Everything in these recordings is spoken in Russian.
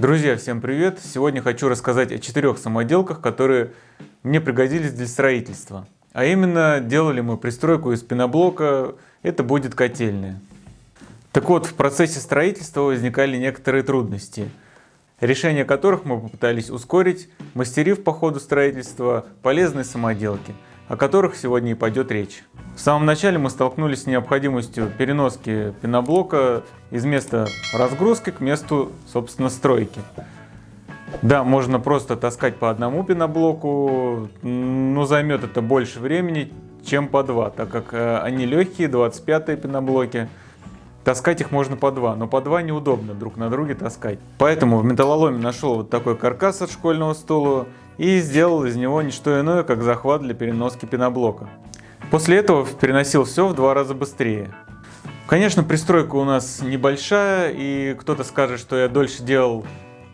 Друзья, всем привет! Сегодня хочу рассказать о четырех самоделках, которые мне пригодились для строительства. А именно, делали мы пристройку из пеноблока, это будет котельная. Так вот, в процессе строительства возникали некоторые трудности, решение которых мы попытались ускорить, мастерив по ходу строительства полезные самоделки, о которых сегодня и пойдет речь. В самом начале мы столкнулись с необходимостью переноски пеноблока из места разгрузки к месту, собственно, стройки. Да, можно просто таскать по одному пеноблоку, но займет это больше времени, чем по два, так как э, они легкие, 25-е пеноблоки. Таскать их можно по два, но по два неудобно друг на друге таскать. Поэтому в металлоломе нашел вот такой каркас от школьного стула и сделал из него не что иное, как захват для переноски пеноблока. После этого переносил все в два раза быстрее. Конечно, пристройка у нас небольшая, и кто-то скажет, что я дольше делал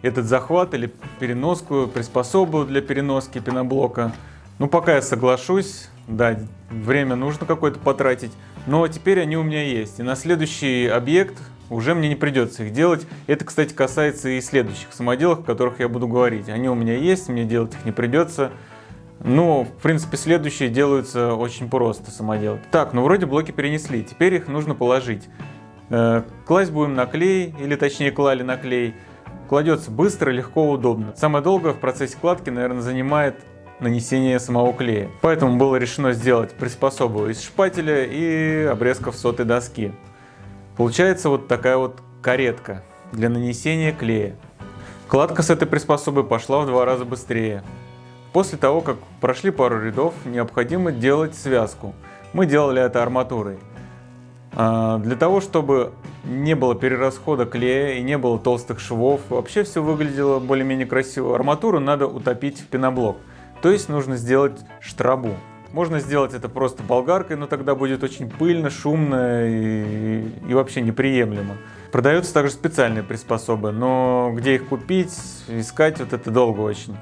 этот захват или переноску, приспособу для переноски пеноблока. Ну, пока я соглашусь, да, время нужно какое-то потратить, но теперь они у меня есть. И на следующий объект уже мне не придется их делать. Это, кстати, касается и следующих самоделок, о которых я буду говорить. Они у меня есть, мне делать их не придется. Ну, в принципе, следующие делаются очень просто самоделки. Так, ну вроде блоки перенесли, теперь их нужно положить. Э, класть будем на клей, или точнее клали на клей. Кладется быстро, легко, удобно. Самое долгое в процессе кладки, наверное, занимает нанесение самого клея. Поэтому было решено сделать приспособу из шпателя и обрезков сотой доски. Получается вот такая вот каретка для нанесения клея. Кладка с этой приспособой пошла в два раза быстрее. После того, как прошли пару рядов, необходимо делать связку. Мы делали это арматурой. А, для того, чтобы не было перерасхода клея и не было толстых швов, вообще все выглядело более-менее красиво, арматуру надо утопить в пеноблок. То есть нужно сделать штрабу. Можно сделать это просто болгаркой, но тогда будет очень пыльно, шумно и, и вообще неприемлемо. Продаются также специальные приспособы, но где их купить, искать, вот это долго очень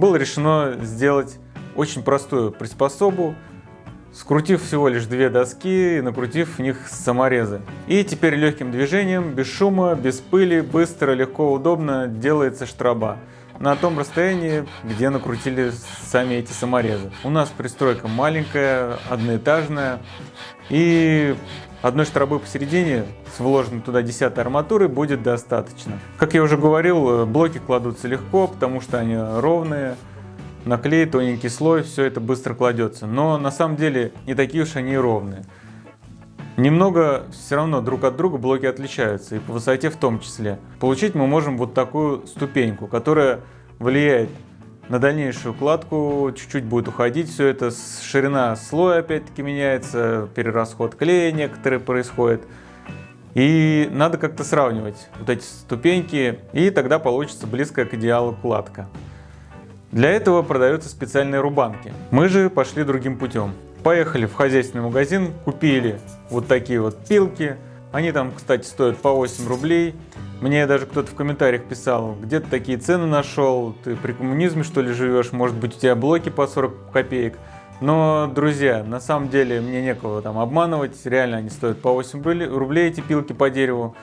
было решено сделать очень простую приспособу, скрутив всего лишь две доски и накрутив в них саморезы. И теперь легким движением, без шума, без пыли, быстро, легко, удобно делается штраба на том расстоянии, где накрутили сами эти саморезы. У нас пристройка маленькая, одноэтажная, и одной штрабы посередине с вложенной туда 10 арматурой будет достаточно. Как я уже говорил, блоки кладутся легко, потому что они ровные, наклей, тоненький слой, все это быстро кладется. Но на самом деле не такие уж они и ровные. Немного все равно друг от друга блоки отличаются, и по высоте в том числе. Получить мы можем вот такую ступеньку, которая влияет на дальнейшую укладку, чуть-чуть будет уходить все это, ширина слоя опять-таки меняется, перерасход клея некоторые происходит. И надо как-то сравнивать вот эти ступеньки, и тогда получится близкая к идеалу укладка. Для этого продаются специальные рубанки. Мы же пошли другим путем. Поехали в хозяйственный магазин, купили вот такие вот пилки. Они там, кстати, стоят по 8 рублей. Мне даже кто-то в комментариях писал, где ты такие цены нашел, ты при коммунизме что ли живешь, может быть у тебя блоки по 40 копеек. Но, друзья, на самом деле мне некого там обманывать, реально они стоят по 8 рублей эти пилки по дереву.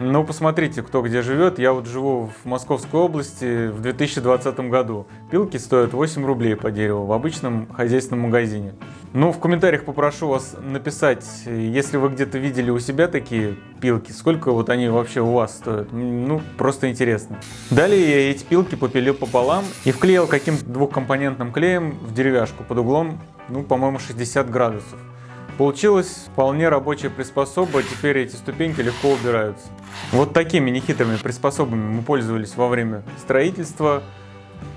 Ну, посмотрите, кто где живет. Я вот живу в Московской области в 2020 году. Пилки стоят 8 рублей по дереву в обычном хозяйственном магазине. Ну, в комментариях попрошу вас написать, если вы где-то видели у себя такие пилки, сколько вот они вообще у вас стоят. Ну, просто интересно. Далее я эти пилки попилил пополам и вклеил каким-то двухкомпонентным клеем в деревяшку под углом, ну, по-моему, 60 градусов. Получилась вполне рабочая приспособа, теперь эти ступеньки легко убираются. Вот такими нехитрыми приспособами мы пользовались во время строительства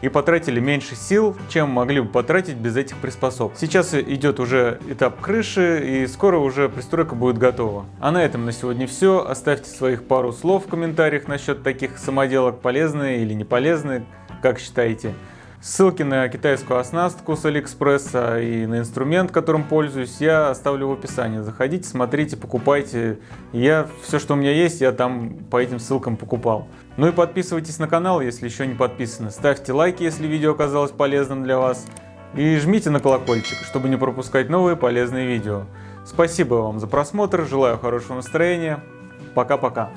и потратили меньше сил, чем могли бы потратить без этих приспособ. Сейчас идет уже этап крыши и скоро уже пристройка будет готова. А на этом на сегодня все. Оставьте своих пару слов в комментариях насчет таких самоделок, полезные или не полезные, как считаете. Ссылки на китайскую оснастку с Алиэкспресса и на инструмент, которым пользуюсь, я оставлю в описании. Заходите, смотрите, покупайте. Я все, что у меня есть, я там по этим ссылкам покупал. Ну и подписывайтесь на канал, если еще не подписаны. Ставьте лайки, если видео оказалось полезным для вас. И жмите на колокольчик, чтобы не пропускать новые полезные видео. Спасибо вам за просмотр, желаю хорошего настроения. Пока-пока.